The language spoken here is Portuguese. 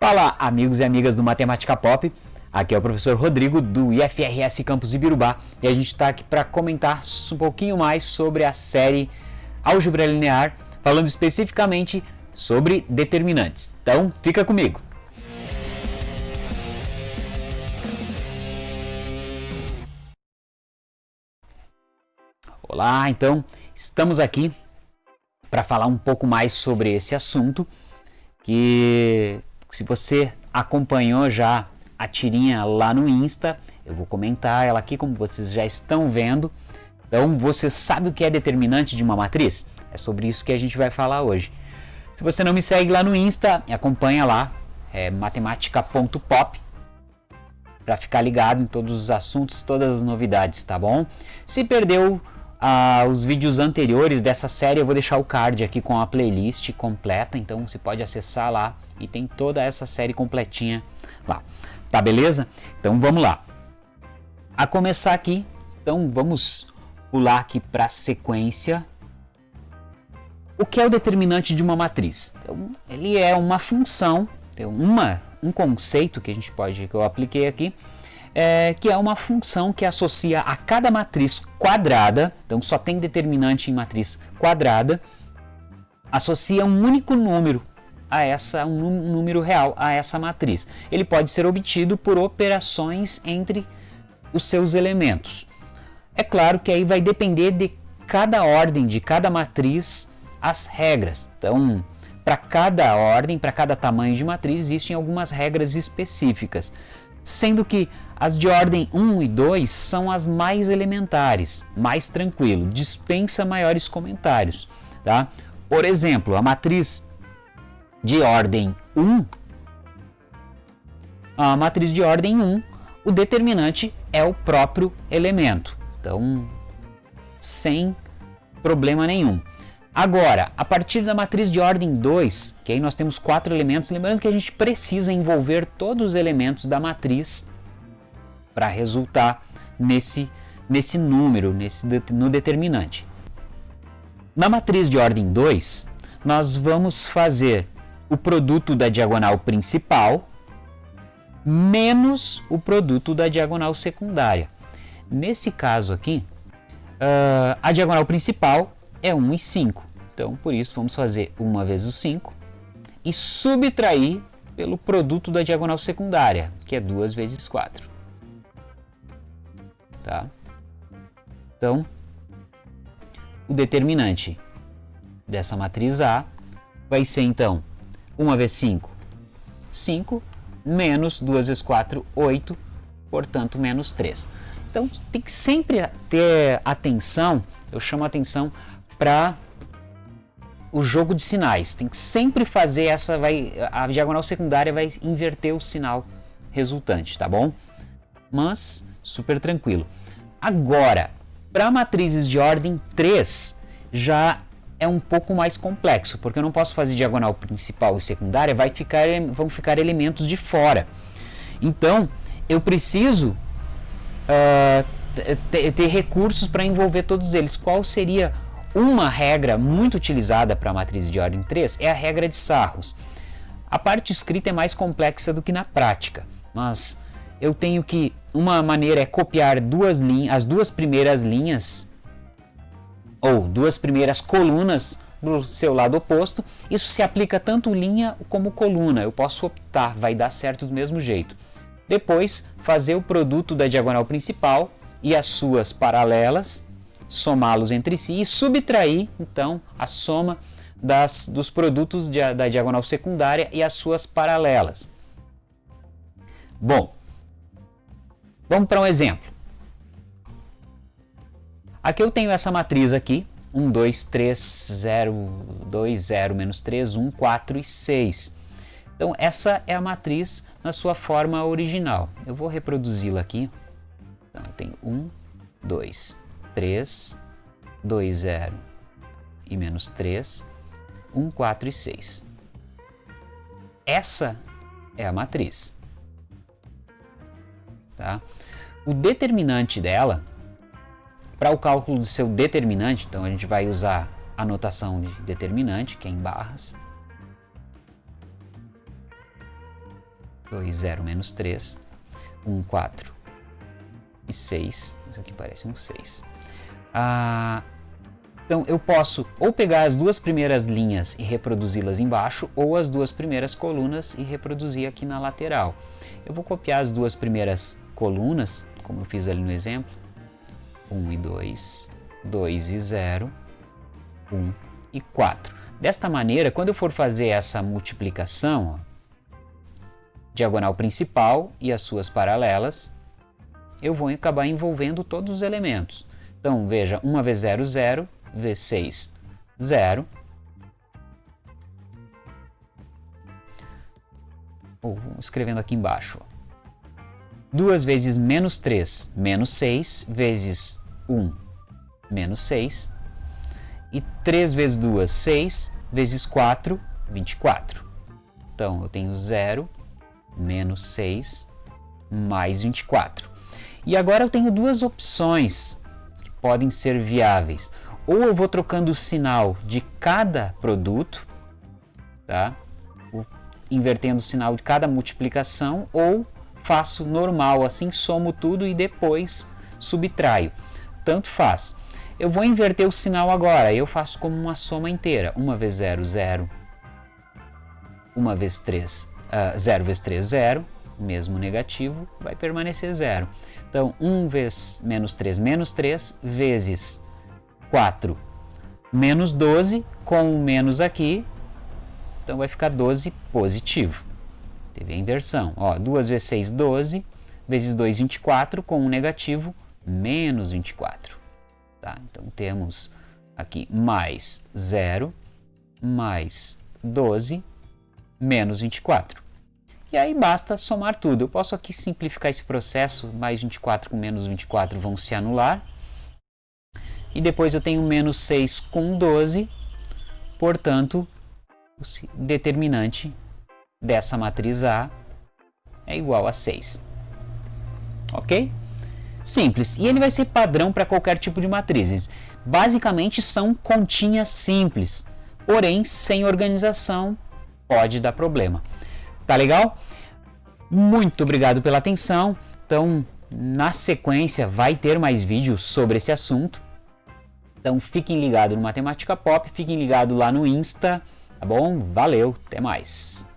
Fala, amigos e amigas do Matemática Pop. Aqui é o professor Rodrigo do IFRS Campus Ibirubá e a gente está aqui para comentar um pouquinho mais sobre a série Álgebra Linear, falando especificamente sobre determinantes. Então, fica comigo. Olá, então estamos aqui para falar um pouco mais sobre esse assunto que se você acompanhou já a tirinha lá no Insta, eu vou comentar ela aqui como vocês já estão vendo. Então você sabe o que é determinante de uma matriz? É sobre isso que a gente vai falar hoje. Se você não me segue lá no Insta, acompanha lá, é matemática.pop para ficar ligado em todos os assuntos, todas as novidades, tá bom? Se perdeu ah, os vídeos anteriores dessa série, eu vou deixar o card aqui com a playlist completa, então você pode acessar lá e tem toda essa série completinha lá. Tá beleza? Então vamos lá. A começar aqui, então vamos pular aqui para a sequência. O que é o determinante de uma matriz? Então, ele é uma função, tem uma, um conceito que a gente pode que eu apliquei aqui, é, que é uma função que associa a cada matriz quadrada, então só tem determinante em matriz quadrada, associa um único número a essa um número real a essa matriz. Ele pode ser obtido por operações entre os seus elementos. É claro que aí vai depender de cada ordem de cada matriz as regras. Então, para cada ordem, para cada tamanho de matriz, existem algumas regras específicas, sendo que as de ordem 1 e 2 são as mais elementares, mais tranquilo, dispensa maiores comentários. Tá? Por exemplo, a matriz de ordem 1, a matriz de ordem 1, o determinante é o próprio elemento. Então, sem problema nenhum. Agora, a partir da matriz de ordem 2, que aí nós temos quatro elementos, lembrando que a gente precisa envolver todos os elementos da matriz para resultar nesse, nesse número, nesse, no determinante. Na matriz de ordem 2, nós vamos fazer o produto da diagonal principal menos o produto da diagonal secundária. Nesse caso aqui, uh, a diagonal principal é 1 e 5. Então, por isso, vamos fazer 1 vezes o 5 e subtrair pelo produto da diagonal secundária, que é 2 vezes 4. Tá? Então, o determinante dessa matriz A vai ser, então, 1 vezes 5, 5, menos 2 vezes 4, 8, portanto, menos 3. Então, tem que sempre ter atenção, eu chamo atenção para o jogo de sinais. Tem que sempre fazer essa, vai, a diagonal secundária vai inverter o sinal resultante, tá bom? Mas, super tranquilo. Agora, para matrizes de ordem 3, já é um pouco mais complexo, porque eu não posso fazer diagonal principal e secundária, vai ficar, vão ficar elementos de fora. Então, eu preciso uh, ter, recursos para envolver todos eles. Qual seria uma regra muito utilizada para a matriz de ordem 3? É a regra de Sarros. A parte escrita é mais complexa do que na prática, mas eu tenho que... Uma maneira é copiar duas linhas, as duas primeiras linhas ou duas primeiras colunas do seu lado oposto. Isso se aplica tanto linha como coluna. Eu posso optar, vai dar certo do mesmo jeito. Depois, fazer o produto da diagonal principal e as suas paralelas, somá-los entre si e subtrair, então, a soma das, dos produtos de, da diagonal secundária e as suas paralelas. Bom, vamos para um exemplo. Aqui eu tenho essa matriz aqui, 1, 2, 3, 0, 2, 0, menos 3, 1, 4 e 6. Então essa é a matriz na sua forma original. Eu vou reproduzi-la aqui. Então eu tenho 1, 2, 3, 2, 0 e menos 3, 1, 4 e 6. Essa é a matriz. Tá? O determinante dela para o cálculo do seu determinante, então a gente vai usar a notação de determinante, que é em barras. 2, 0, menos 3, 1, 4 e 6. Isso aqui parece um 6. Ah, então eu posso ou pegar as duas primeiras linhas e reproduzi-las embaixo, ou as duas primeiras colunas e reproduzir aqui na lateral. Eu vou copiar as duas primeiras colunas, como eu fiz ali no exemplo, 1 e 2, 2 e 0, 1 e 4. Desta maneira, quando eu for fazer essa multiplicação, ó, diagonal principal e as suas paralelas, eu vou acabar envolvendo todos os elementos. Então, veja, 1 vezes 0, 0, vezes 6, 0. Ou escrevendo aqui embaixo. 2 vezes menos 3, menos 6, vezes 1, menos 6. E 3 vezes 2, 6, vezes 4, 24. Então, eu tenho 0, menos 6, mais 24. E agora eu tenho duas opções podem ser viáveis. Ou eu vou trocando o sinal de cada produto, tá? invertendo o sinal de cada multiplicação, ou faço normal, assim somo tudo e depois subtraio. Tanto faz. Eu vou inverter o sinal agora, eu faço como uma soma inteira. 1 vezes 0, 0. 1 vezes 3, uh, 0 vezes 3, 0. Mesmo negativo, vai permanecer 0. Então, 1 vezes menos 3, menos 3, vezes 4, menos 12, com o menos aqui, então vai ficar 12 positivo. Teve a inversão. Ó, 2 vezes 6, 12, vezes 2, 24, com um negativo, menos 24. Tá? Então temos aqui mais 0, mais 12, menos 24. E aí basta somar tudo. Eu posso aqui simplificar esse processo, mais 24 com menos 24 vão se anular. E depois eu tenho menos 6 com 12, portanto, o determinante dessa matriz A é igual a 6. Ok? simples. E ele vai ser padrão para qualquer tipo de matrizes. Basicamente são continhas simples, porém sem organização pode dar problema. Tá legal? Muito obrigado pela atenção. Então, na sequência vai ter mais vídeos sobre esse assunto. Então fiquem ligados no Matemática Pop, fiquem ligados lá no Insta, tá bom? Valeu, até mais!